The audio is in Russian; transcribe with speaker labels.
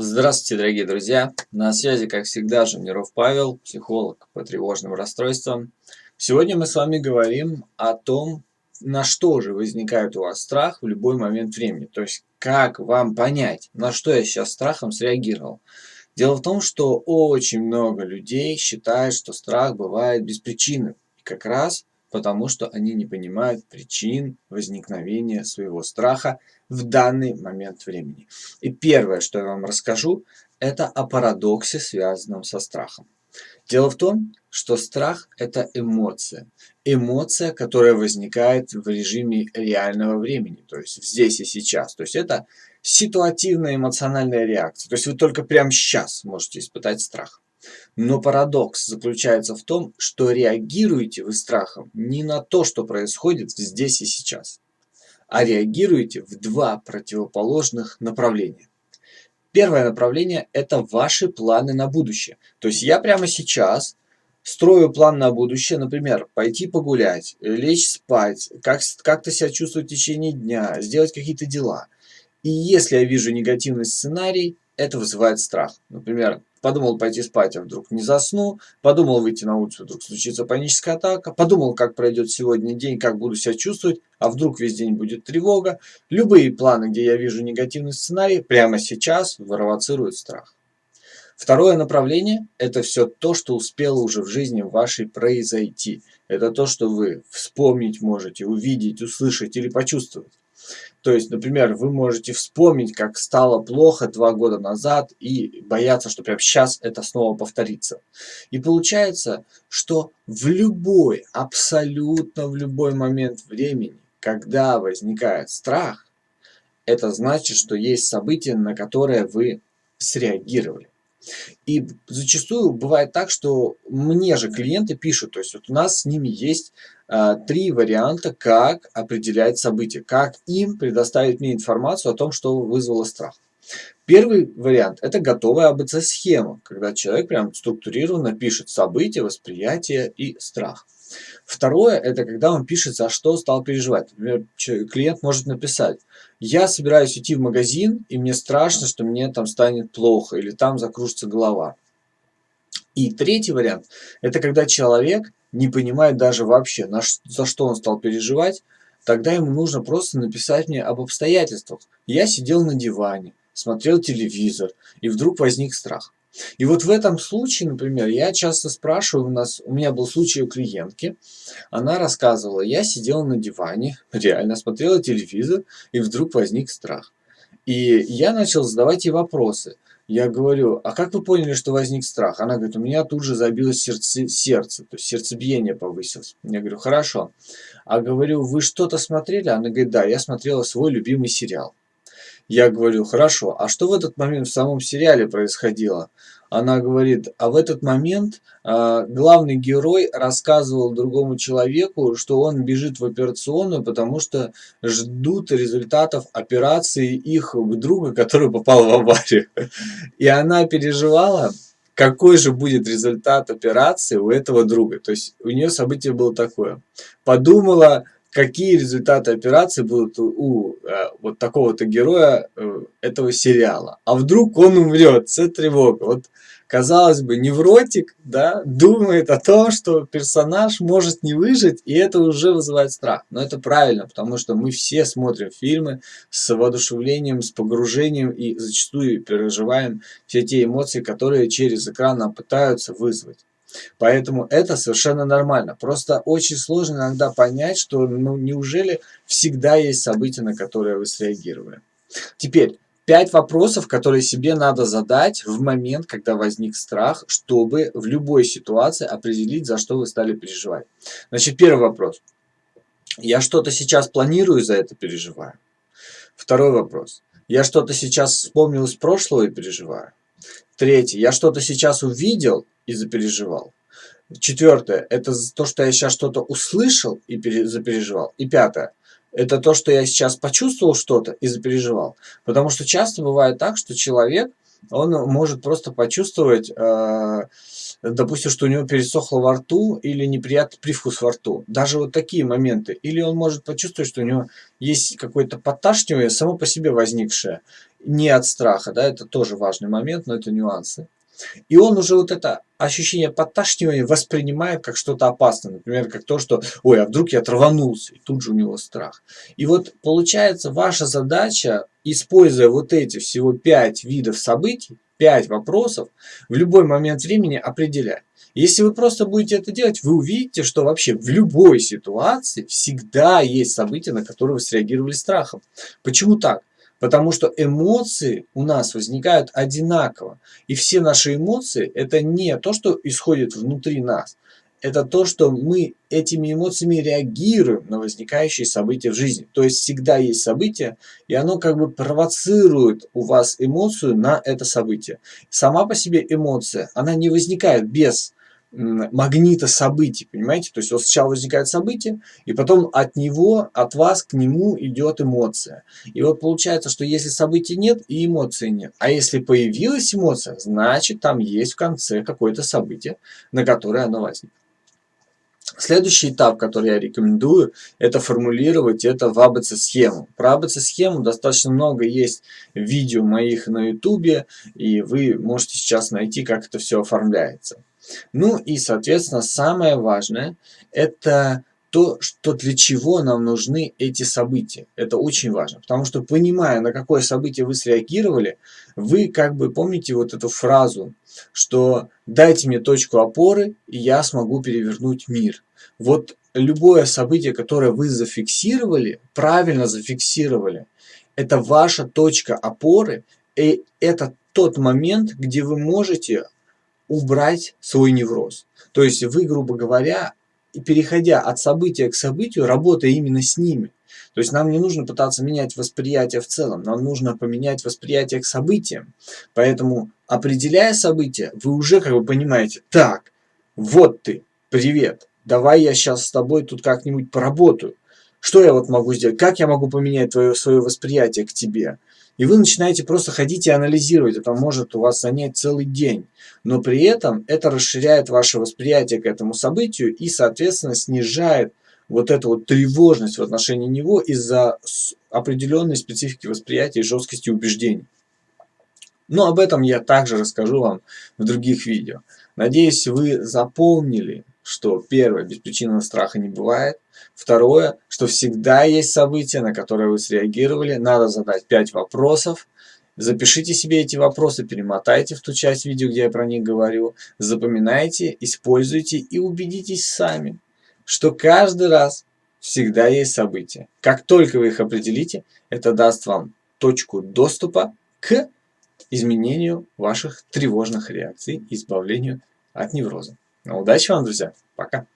Speaker 1: Здравствуйте, дорогие друзья! На связи, как всегда, Жемниров Павел, психолог по тревожным расстройствам. Сегодня мы с вами говорим о том, на что же возникает у вас страх в любой момент времени. То есть, как вам понять, на что я сейчас страхом среагировал. Дело в том, что очень много людей считают, что страх бывает без причины. И как раз потому что они не понимают причин возникновения своего страха в данный момент времени. И первое, что я вам расскажу, это о парадоксе, связанном со страхом. Дело в том, что страх – это эмоция. Эмоция, которая возникает в режиме реального времени, то есть здесь и сейчас. То есть это ситуативная эмоциональная реакция. То есть вы только прямо сейчас можете испытать страх. Но парадокс заключается в том, что реагируете вы страхом не на то, что происходит здесь и сейчас, а реагируете в два противоположных направления. Первое направление – это ваши планы на будущее. То есть я прямо сейчас строю план на будущее, например, пойти погулять, лечь спать, как-то как себя чувствовать в течение дня, сделать какие-то дела. И если я вижу негативный сценарий, это вызывает страх. Например, Подумал пойти спать, а вдруг не засну. Подумал выйти на улицу, вдруг случится паническая атака. Подумал, как пройдет сегодня день, как буду себя чувствовать, а вдруг весь день будет тревога. Любые планы, где я вижу негативный сценарий, прямо сейчас провоцируют страх. Второе направление – это все то, что успело уже в жизни вашей произойти. Это то, что вы вспомнить можете, увидеть, услышать или почувствовать. То есть, например, вы можете вспомнить, как стало плохо два года назад и бояться, что прямо сейчас это снова повторится. И получается, что в любой, абсолютно в любой момент времени, когда возникает страх, это значит, что есть событие, на которое вы среагировали. И зачастую бывает так, что мне же клиенты пишут, то есть вот у нас с ними есть а, три варианта, как определять события, как им предоставить мне информацию о том, что вызвало страх. Первый вариант – это готовая АБЦ-схема, когда человек прям структурированно пишет события, восприятие и страх. Второе – это когда он пишет, за что стал переживать. Например, клиент может написать, я собираюсь идти в магазин, и мне страшно, что мне там станет плохо, или там закружится голова. И третий вариант – это когда человек не понимает даже вообще, на, за что он стал переживать, тогда ему нужно просто написать мне об обстоятельствах. Я сидел на диване, смотрел телевизор, и вдруг возник страх. И вот в этом случае, например, я часто спрашиваю, у нас, у меня был случай у клиентки, она рассказывала, я сидела на диване, реально смотрела телевизор, и вдруг возник страх. И я начал задавать ей вопросы. Я говорю, а как вы поняли, что возник страх? Она говорит, у меня тут же забилось сердце, сердце то есть сердцебиение повысилось. Я говорю, хорошо. А говорю, вы что-то смотрели? Она говорит, да, я смотрела свой любимый сериал. Я говорю, хорошо, а что в этот момент в самом сериале происходило? Она говорит, а в этот момент э, главный герой рассказывал другому человеку, что он бежит в операционную, потому что ждут результатов операции их друга, который попал в аварию. И она переживала, какой же будет результат операции у этого друга. То есть у нее событие было такое. Подумала, какие результаты операции будут у, э, вот такого-то героя э, этого сериала. А вдруг он умрет, это тревога. Вот, казалось бы, невротик, да, думает о том, что персонаж может не выжить, и это уже вызывает страх. Но это правильно, потому что мы все смотрим фильмы с воодушевлением, с погружением и зачастую переживаем все те эмоции, которые через экран нам пытаются вызвать. Поэтому это совершенно нормально. Просто очень сложно иногда понять, что ну неужели всегда есть события, на которые вы среагировали. Теперь, пять вопросов, которые себе надо задать в момент, когда возник страх, чтобы в любой ситуации определить, за что вы стали переживать. Значит, первый вопрос. Я что-то сейчас планирую, за это переживаю. Второй вопрос. Я что-то сейчас вспомнил из прошлого и переживаю. Третий. Я что-то сейчас увидел и запереживал. Четвертое. Это то, что я сейчас что-то услышал и запереживал. И пятое. Это то, что я сейчас почувствовал что-то и запереживал. Потому что часто бывает так, что человек, он может просто почувствовать, э, допустим, что у него пересохло во рту или неприятный привкус во рту. Даже вот такие моменты. Или он может почувствовать, что у него есть какое-то подташнивание само по себе возникшее. не от страха, да, это тоже важный момент, но это нюансы. И он уже вот это ощущение подташнивания воспринимает как что-то опасное. Например, как то, что «Ой, а вдруг я траванулся?» И тут же у него страх. И вот получается ваша задача, используя вот эти всего пять видов событий, пять вопросов, в любой момент времени определять. Если вы просто будете это делать, вы увидите, что вообще в любой ситуации всегда есть события, на которые вы среагировали страхом. Почему так? Потому что эмоции у нас возникают одинаково. И все наши эмоции это не то, что исходит внутри нас. Это то, что мы этими эмоциями реагируем на возникающие события в жизни. То есть всегда есть событие, и оно как бы провоцирует у вас эмоцию на это событие. Сама по себе эмоция, она не возникает без магнита событий, понимаете? То есть вот сначала возникает событие, и потом от него, от вас к нему идет эмоция. И вот получается, что если событий нет, и эмоции нет. А если появилась эмоция, значит там есть в конце какое-то событие, на которое оно возникло. Следующий этап, который я рекомендую, это формулировать это в АБЦ-схему. Про АБЦ-схему достаточно много есть видео моих на ютубе, и вы можете сейчас найти, как это все оформляется. Ну и, соответственно, самое важное – это то, что для чего нам нужны эти события. Это очень важно, потому что понимая, на какое событие вы среагировали, вы как бы помните вот эту фразу, что дайте мне точку опоры, и я смогу перевернуть мир. Вот любое событие, которое вы зафиксировали, правильно зафиксировали, это ваша точка опоры, и это тот момент, где вы можете убрать свой невроз. То есть вы, грубо говоря, переходя от события к событию, работая именно с ними. То есть нам не нужно пытаться менять восприятие в целом, нам нужно поменять восприятие к событиям. Поэтому, определяя события, вы уже как бы понимаете, так, вот ты, привет, давай я сейчас с тобой тут как-нибудь поработаю. Что я вот могу сделать? Как я могу поменять твое, свое восприятие к тебе? И вы начинаете просто ходить и анализировать. Это может у вас занять целый день. Но при этом это расширяет ваше восприятие к этому событию и, соответственно, снижает вот эту вот тревожность в отношении него из-за определенной специфики восприятия и жесткости убеждений. Но об этом я также расскажу вам в других видео. Надеюсь, вы запомнили что первое, беспричинного страха не бывает. Второе, что всегда есть события, на которые вы среагировали. Надо задать 5 вопросов. Запишите себе эти вопросы, перемотайте в ту часть видео, где я про них говорю. Запоминайте, используйте и убедитесь сами, что каждый раз всегда есть события. Как только вы их определите, это даст вам точку доступа к изменению ваших тревожных реакций и избавлению от невроза. Ну, удачи вам, друзья. Пока.